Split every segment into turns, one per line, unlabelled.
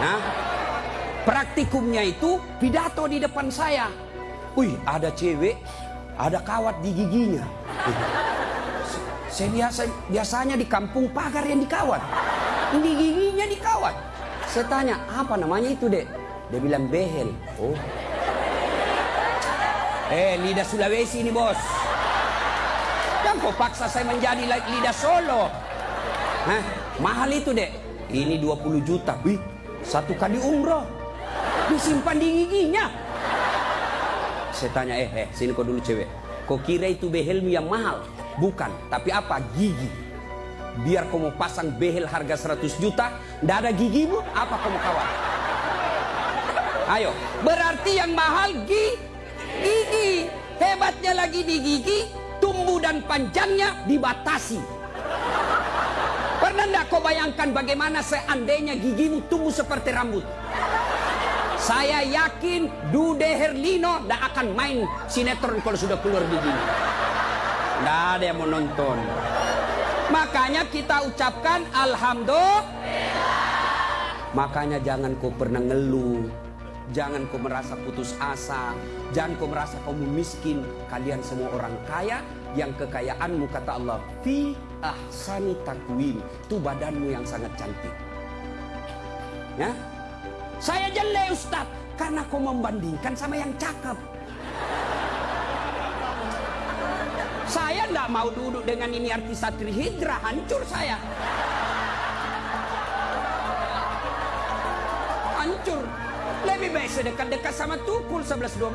Nah, praktikumnya itu pidato di depan saya. Wih, ada cewek, ada kawat di giginya. Saya biasa biasanya di kampung pagar yang dikawat. Ini giginya dikawat. Saya tanya, apa namanya itu, Dek? Dia bilang behel. Oh. Eh, lidah Sulawesi ini, Bos. Jangan kau paksa saya menjadi lidah Solo. Hah? Mahal itu, Dek. Ini 20 juta. Wih, satu kali umroh. Disimpan di giginya. Saya tanya, eh, eh, sini kau dulu cewek. Kau kira itu behelmu yang mahal? Bukan, tapi apa? Gigi. Biar kau mau pasang behel harga 100 juta, ndak ada gigimu, apa kau mau kawat? Ayo, berarti yang mahal gigi. Gigi. Hebatnya lagi di gigi, tumbuh dan panjangnya dibatasi. Pernah ndak kau bayangkan bagaimana seandainya gigimu tumbuh seperti rambut? Saya yakin Dude Herlino tidak akan main sinetron kalau sudah keluar begini. Tidak ada yang mau nonton. Makanya kita ucapkan Alhamdulillah. Makanya jangan kau pernah ngeluh. Jangan kau merasa putus asa. Jangan kau merasa kamu miskin. Kalian semua orang kaya yang kekayaanmu kata Allah. Fi ahsani takwim. Itu badanmu yang sangat cantik. Ya, saya jelek Ustaz karena kau membandingkan sama yang cakep. Saya tidak mau duduk dengan ini artis Satri Hijrah, hancur saya. Hancur. Lebih baik saya dekat-dekat sama Tukul 11-12.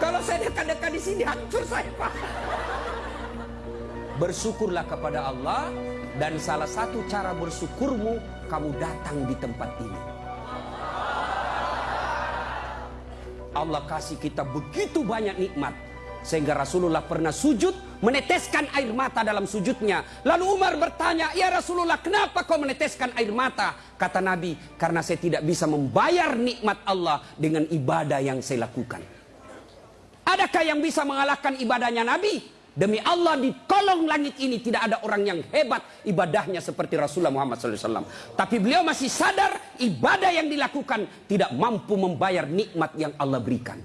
Kalau saya dekat-dekat di sini hancur saya Pak. Bersyukurlah kepada Allah dan salah satu cara bersyukurmu kamu datang di tempat ini. Allah kasih kita begitu banyak nikmat sehingga Rasulullah pernah sujud meneteskan air mata dalam sujudnya. Lalu Umar bertanya, "Ya Rasulullah, kenapa kau meneteskan air mata?" Kata Nabi, "Karena saya tidak bisa membayar nikmat Allah dengan ibadah yang saya lakukan." Adakah yang bisa mengalahkan ibadahnya Nabi? Demi Allah di kolong langit ini tidak ada orang yang hebat ibadahnya seperti Rasulullah Muhammad SAW. Tapi beliau masih sadar ibadah yang dilakukan tidak mampu membayar nikmat yang Allah berikan.